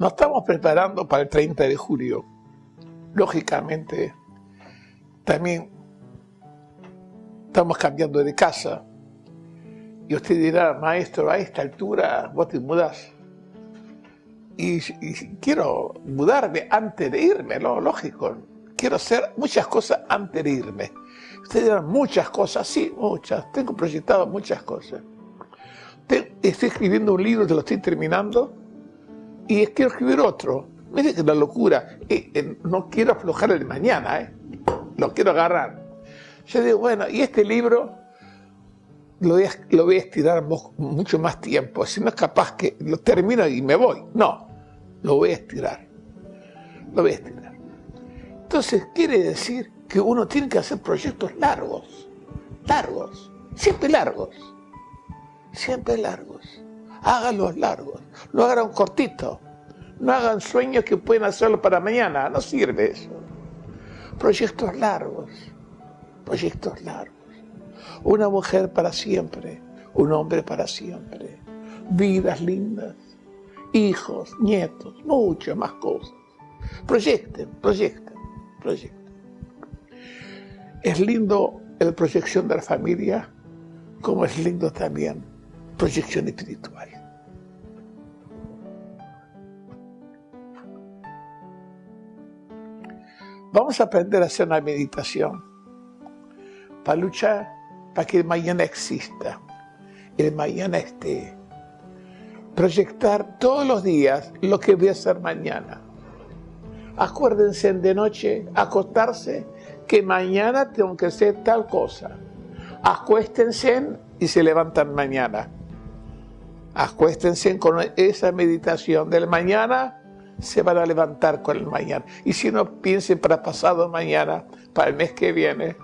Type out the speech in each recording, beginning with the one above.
Nos estamos preparando para el 30 de julio. Lógicamente, también estamos cambiando de casa. Y usted dirá, maestro, a esta altura vos te mudas. Y, quiero mudarme antes de irme, lo lógico. Quiero hacer muchas cosas antes de irme. Usted dirá, muchas cosas, sí, muchas. Tengo proyectado muchas cosas. Estoy escribiendo un libro, te lo estoy terminando y quiero escribir otro. Mire que la locura. no quiero aflojar el mañana, ¿eh? lo quiero agarrar. Yo digo, bueno, y este libro lo voy a, lo voy a estirar mucho más tiempo. Si no es capaz que lo termino y me voy. No, lo voy a estirar. Lo voy a estirar. Entonces, quiere decir que uno tiene que hacer proyectos largos. Largos. Siempre largos. Siempre largos háganlos largos, no hagan cortitos, no hagan sueños que pueden hacerlo para mañana, no sirve eso. Proyectos largos, proyectos largos. Una mujer para siempre, un hombre para siempre, vidas lindas, hijos, nietos, muchas más cosas. Proyecten, proyecten, proyecten. Es lindo la proyección de la familia, como es lindo también proyección espiritual. Vamos a aprender a hacer una meditación para luchar para que el mañana exista, el mañana esté. Proyectar todos los días lo que voy a hacer mañana. Acuérdense de noche, acostarse, que mañana tengo que hacer tal cosa. Acuéstense y se levantan mañana acuéstense con esa meditación del mañana, se van a levantar con el mañana. Y si no, piensen para pasado mañana, para el mes que viene,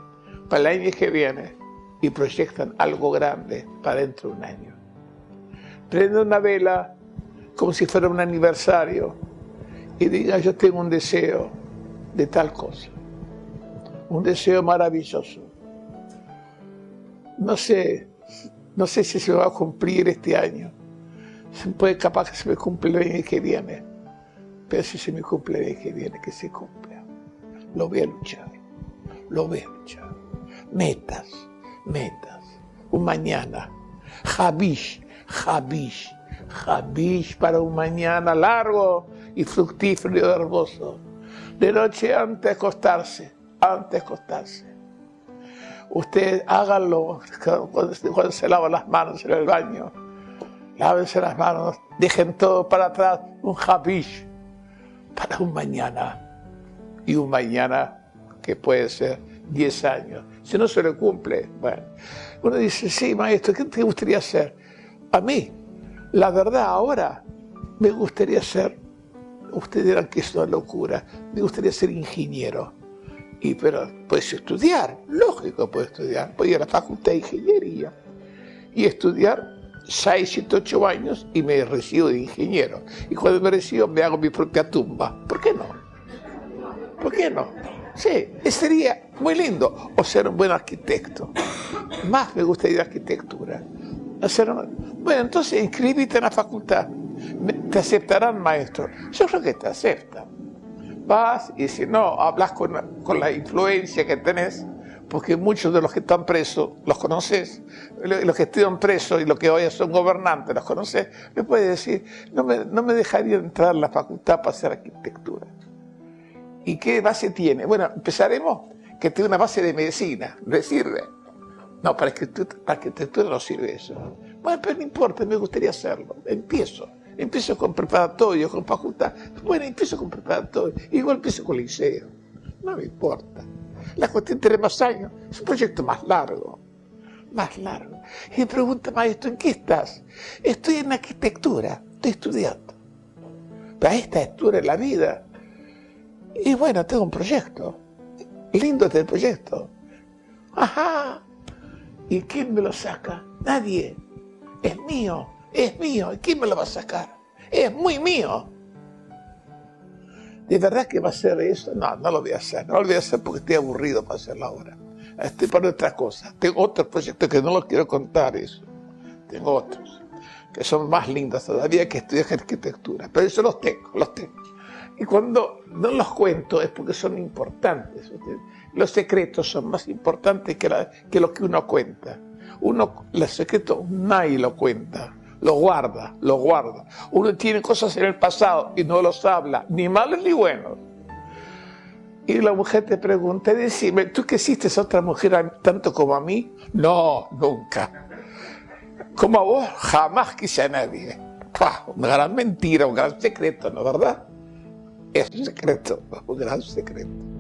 para el año que viene, y proyectan algo grande para dentro de un año. Prende una vela como si fuera un aniversario y diga, yo tengo un deseo de tal cosa, un deseo maravilloso. No sé, no sé si se va a cumplir este año, puede capaz que se me cumple el año que viene, pero si se me cumple el año que viene, que se cumpla. Lo voy a luchar, lo voy a luchar. Metas, metas. Un mañana. Javish, Javish, Javish para un mañana largo y fructífero y hermoso. De noche antes de acostarse, antes de acostarse. Usted hágalo cuando se lava las manos en el baño lávense las manos, dejen todo para atrás, un habish para un mañana. Y un mañana que puede ser 10 años. Si no se le cumple, bueno. Uno dice, sí, maestro, ¿qué te gustaría hacer? A mí, la verdad, ahora me gustaría ser, ustedes dirán que es una locura, me gustaría ser ingeniero. Y, pero puedes estudiar, lógico, puedes estudiar, puedes ir a la facultad de ingeniería y estudiar 6, 7, 8 años y me recibo de ingeniero. Y cuando me recibo me hago mi propia tumba. ¿Por qué no? ¿Por qué no? Sí, sería muy lindo. O ser un buen arquitecto. Más me gustaría arquitectura. Hacer Bueno, entonces inscríbete en la facultad. Te aceptarán maestro. Yo creo que te aceptan. Vas y si no, hablas con, con la influencia que tenés porque muchos de los que están presos, los conoces, los que estuvieron presos y los que hoy son gobernantes, los conoces, me puede decir, no me, no me dejaría entrar a la facultad para hacer arquitectura. ¿Y qué base tiene? Bueno, empezaremos que tiene una base de medicina, ¿le sirve? No, para arquitectura, para arquitectura no sirve eso. Bueno, pero no importa, me gustaría hacerlo. Empiezo. Empiezo con preparatorio, con facultad. Bueno, empiezo con preparatorio. Igual empiezo con liceo. No me importa. La cuestión tiene más años. Es un proyecto más largo. Más largo. Y pregunta, maestro, ¿en qué estás? Estoy en arquitectura. Estoy estudiando. Pero esta altura en la vida. Y bueno, tengo un proyecto. Lindo este proyecto. Ajá. ¿Y quién me lo saca? Nadie. Es mío. Es mío. ¿Y quién me lo va a sacar? Es muy mío. ¿De verdad que va a ser eso? No, no lo voy a hacer. No lo voy a hacer porque estoy aburrido para hacerlo ahora. Estoy para otra cosa. Tengo otros proyectos que no los quiero contar eso. Tengo otros que son más lindos todavía que estudiar arquitectura. Pero eso los tengo, los tengo. Y cuando no los cuento es porque son importantes. Los secretos son más importantes que, que lo que uno cuenta. Uno, los secretos nadie lo cuenta, lo guarda, lo guarda. Uno tiene cosas en el pasado y no los habla, ni malos ni buenos. Y la mujer te pregunta, decime, ¿tú que hiciste a otra mujer tanto como a mí? No, nunca. Como a vos, jamás quise a nadie. Una gran mentira, un gran secreto, ¿no verdad? Es un secreto, un gran secreto.